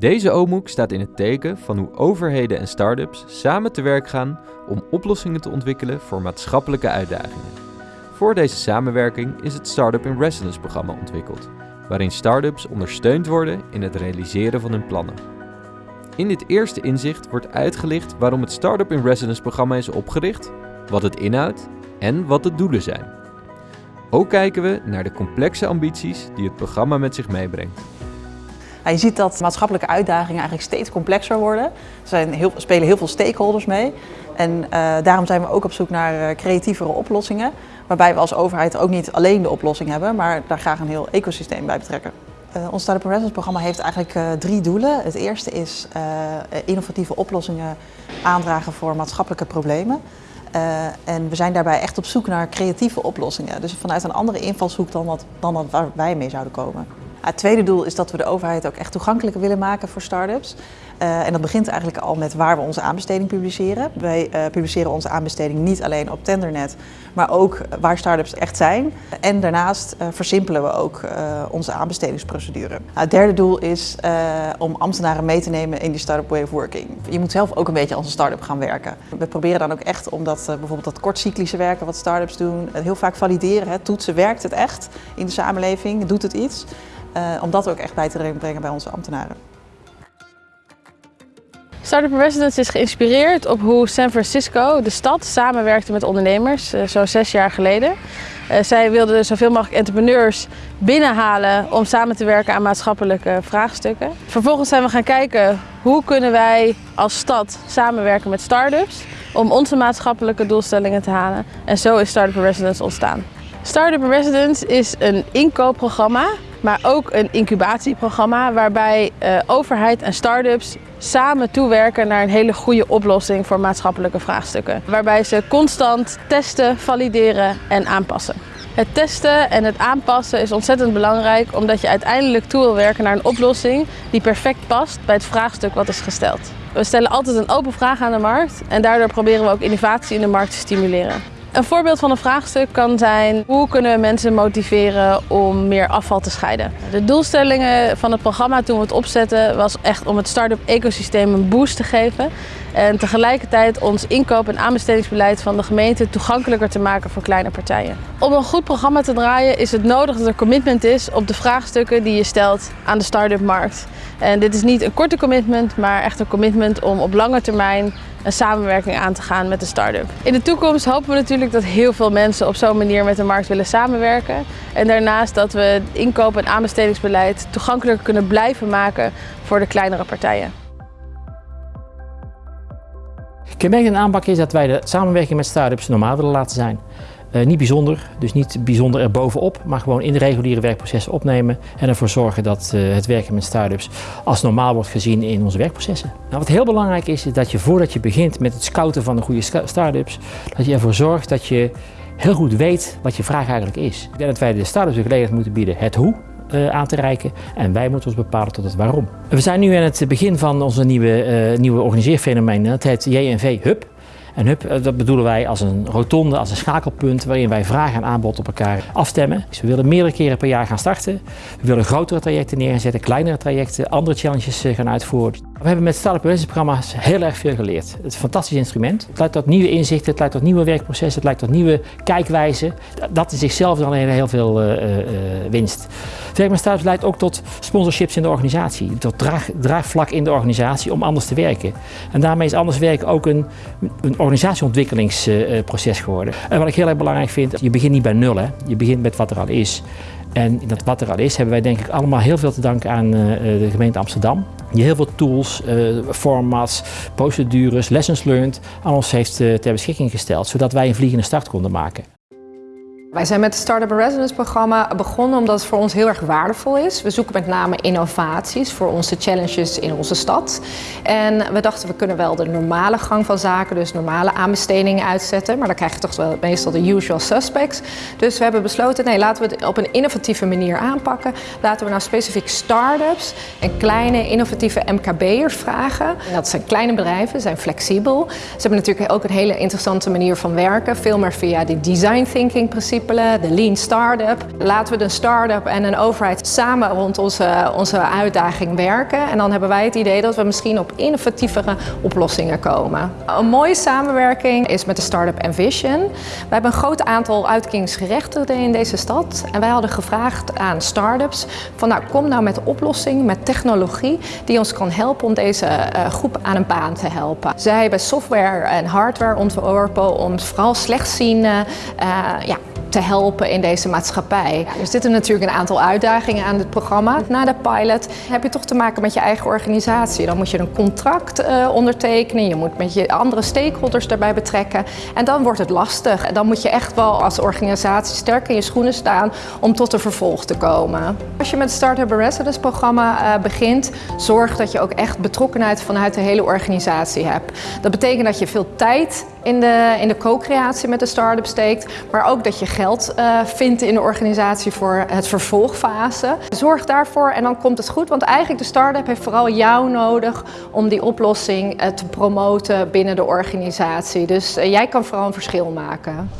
Deze OMOEC staat in het teken van hoe overheden en start-ups samen te werk gaan om oplossingen te ontwikkelen voor maatschappelijke uitdagingen. Voor deze samenwerking is het Startup in Residence programma ontwikkeld, waarin start-ups ondersteund worden in het realiseren van hun plannen. In dit eerste inzicht wordt uitgelicht waarom het Startup in Residence programma is opgericht, wat het inhoudt en wat de doelen zijn. Ook kijken we naar de complexe ambities die het programma met zich meebrengt. Je ziet dat maatschappelijke uitdagingen eigenlijk steeds complexer worden. Er zijn heel, spelen heel veel stakeholders mee. En uh, daarom zijn we ook op zoek naar uh, creatievere oplossingen. Waarbij we als overheid ook niet alleen de oplossing hebben, maar daar graag een heel ecosysteem bij betrekken. Uh, ons Startup Residence programma heeft eigenlijk drie doelen. Het eerste is innovatieve oplossingen aandragen voor maatschappelijke problemen. En we zijn daarbij echt op zoek naar creatieve oplossingen. Dus vanuit een andere invalshoek dan, wat, dan waar wij mee zouden komen. Het tweede doel is dat we de overheid ook echt toegankelijker willen maken voor start-ups. Uh, en dat begint eigenlijk al met waar we onze aanbesteding publiceren. Wij uh, publiceren onze aanbesteding niet alleen op Tendernet, maar ook waar start-ups echt zijn. En daarnaast uh, versimpelen we ook onze aanbestedingsprocedure. Nou, het derde doel is om ambtenaren mee te nemen in die start-up way of working. Je moet zelf ook een beetje als een start-up gaan werken. We proberen dan ook echt om dat, bijvoorbeeld dat kortcyclische werken wat start-ups doen, heel vaak valideren. Hè, toetsen, werkt het echt in de samenleving, doet het iets? Om dat ook echt bij te brengen bij onze ambtenaren. Startup Residence is geïnspireerd op hoe San Francisco, de stad, samenwerkte met ondernemers, uh, zo'n zes jaar geleden. Uh, zij wilden zoveel mogelijk entrepreneurs binnenhalen om samen te werken aan maatschappelijke vraagstukken. Vervolgens zijn we gaan kijken hoe kunnen wij als stad samenwerken met start-ups om onze maatschappelijke doelstellingen te halen. En zo is Startup Residence ontstaan. Startup Residence is een inkoopprogramma maar ook een incubatieprogramma waarbij uh, overheid en start-ups samen toewerken naar een hele goede oplossing voor maatschappelijke vraagstukken. Waarbij ze constant testen, valideren en aanpassen. Het testen en het aanpassen is ontzettend belangrijk omdat je uiteindelijk toe wil werken naar een oplossing die perfect past bij het vraagstuk wat is gesteld. We stellen altijd een open vraag aan de markt en daardoor proberen we ook innovatie in de markt te stimuleren. Een voorbeeld van een vraagstuk kan zijn hoe kunnen we mensen motiveren om meer afval te scheiden. De doelstellingen van het programma toen we het opzetten was echt om het start-up ecosysteem een boost te geven. En tegelijkertijd ons inkoop- en aanbestedingsbeleid van de gemeente toegankelijker te maken voor kleine partijen. Om een goed programma te draaien is het nodig dat er commitment is op de vraagstukken die je stelt aan de start-up markt. En dit is niet een korte commitment, maar echt een commitment om op lange termijn een samenwerking aan te gaan met de start-up. In de toekomst hopen we natuurlijk dat heel veel mensen op zo'n manier met de markt willen samenwerken. En daarnaast dat we het inkoop- en aanbestedingsbeleid toegankelijker kunnen blijven maken voor de kleinere partijen. Kenmerkende aanpak is dat wij de samenwerking met start-ups normaal willen laten zijn. Uh, niet bijzonder, dus niet bijzonder erbovenop, maar gewoon in de reguliere werkprocessen opnemen en ervoor zorgen dat uh, het werken met start-ups als normaal wordt gezien in onze werkprocessen. Nou, wat heel belangrijk is, is dat je voordat je begint met het scouten van de goede start-ups, dat je ervoor zorgt dat je heel goed weet wat je vraag eigenlijk is. Ik denk dat wij de start-ups de gelegenheid moeten bieden het hoe, uh, aan te reiken en wij moeten ons bepalen tot het waarom. We zijn nu aan het begin van onze nieuwe, uh, nieuwe organiseerfenomeen, dat heet JNV Hub. En hub, eh, dat bedoelen wij als een rotonde, als een schakelpunt waarin wij vraag en aanbod op elkaar afstemmen. Dus we willen meerdere keren per jaar gaan starten. We willen grotere trajecten neerzetten, kleinere trajecten, andere challenges gaan uitvoeren. We hebben met Startup programma's heel erg veel geleerd. Het is een fantastisch instrument. Het leidt tot nieuwe inzichten, het leidt tot nieuwe werkprocessen, het leidt tot nieuwe kijkwijzen. Dat in zichzelf dan heel veel uh, winst. Werk leidt ook tot sponsorships in de organisatie, tot draag, draagvlak in de organisatie om anders te werken. En daarmee is anders werken ook een, een organisatieontwikkelingsproces geworden. En wat ik heel erg belangrijk vind, je begint niet bij nul, hè. je begint met wat er al is. En dat wat er al is, hebben wij denk ik allemaal heel veel te danken aan uh, de gemeente Amsterdam. Die heel veel tools, uh, formats, procedures, lessons learned aan ons heeft uh, ter beschikking gesteld. Zodat wij een vliegende start konden maken. Wij zijn met het Startup Residence programma begonnen omdat het voor ons heel erg waardevol is. We zoeken met name innovaties voor onze challenges in onze stad. En we dachten we kunnen wel de normale gang van zaken, dus normale aanbestedingen uitzetten. Maar dan krijg je toch wel meestal de usual suspects. Dus we hebben besloten, nee laten we het op een innovatieve manier aanpakken. Laten we nou specifiek start-ups en kleine innovatieve MKB'ers vragen. En dat zijn kleine bedrijven, zijn flexibel. Ze hebben natuurlijk ook een hele interessante manier van werken. Veel meer via die design thinking principe de Lean Startup. Laten we de start-up en een overheid samen rond onze, onze uitdaging werken. En dan hebben wij het idee dat we misschien op innovatievere oplossingen komen. Een mooie samenwerking is met de start-up Envision. We hebben een groot aantal uitkeringsgerechtigden in deze stad. En wij hadden gevraagd aan start-ups van nou kom nou met oplossingen, met technologie die ons kan helpen om deze uh, groep aan een baan te helpen. Zij hebben software en hardware ontworpen om vooral slechtzienden uh, ja, te helpen in deze maatschappij. er zitten natuurlijk een aantal uitdagingen aan het programma. Na de pilot heb je toch te maken met je eigen organisatie. Dan moet je een contract uh, ondertekenen, je moet met je andere stakeholders daarbij betrekken. En dan wordt het lastig. Dan moet je echt wel als organisatie sterk in je schoenen staan om tot een vervolg te komen. Als je met het Startup Residence programma uh, begint, zorg dat je ook echt betrokkenheid vanuit de hele organisatie hebt. Dat betekent dat je veel tijd in de, in de co-creatie met de start-up steekt, maar ook dat je geld uh, vindt in de organisatie voor het vervolgfase. Zorg daarvoor en dan komt het goed, want eigenlijk de start-up heeft vooral jou nodig om die oplossing uh, te promoten binnen de organisatie. Dus uh, jij kan vooral een verschil maken.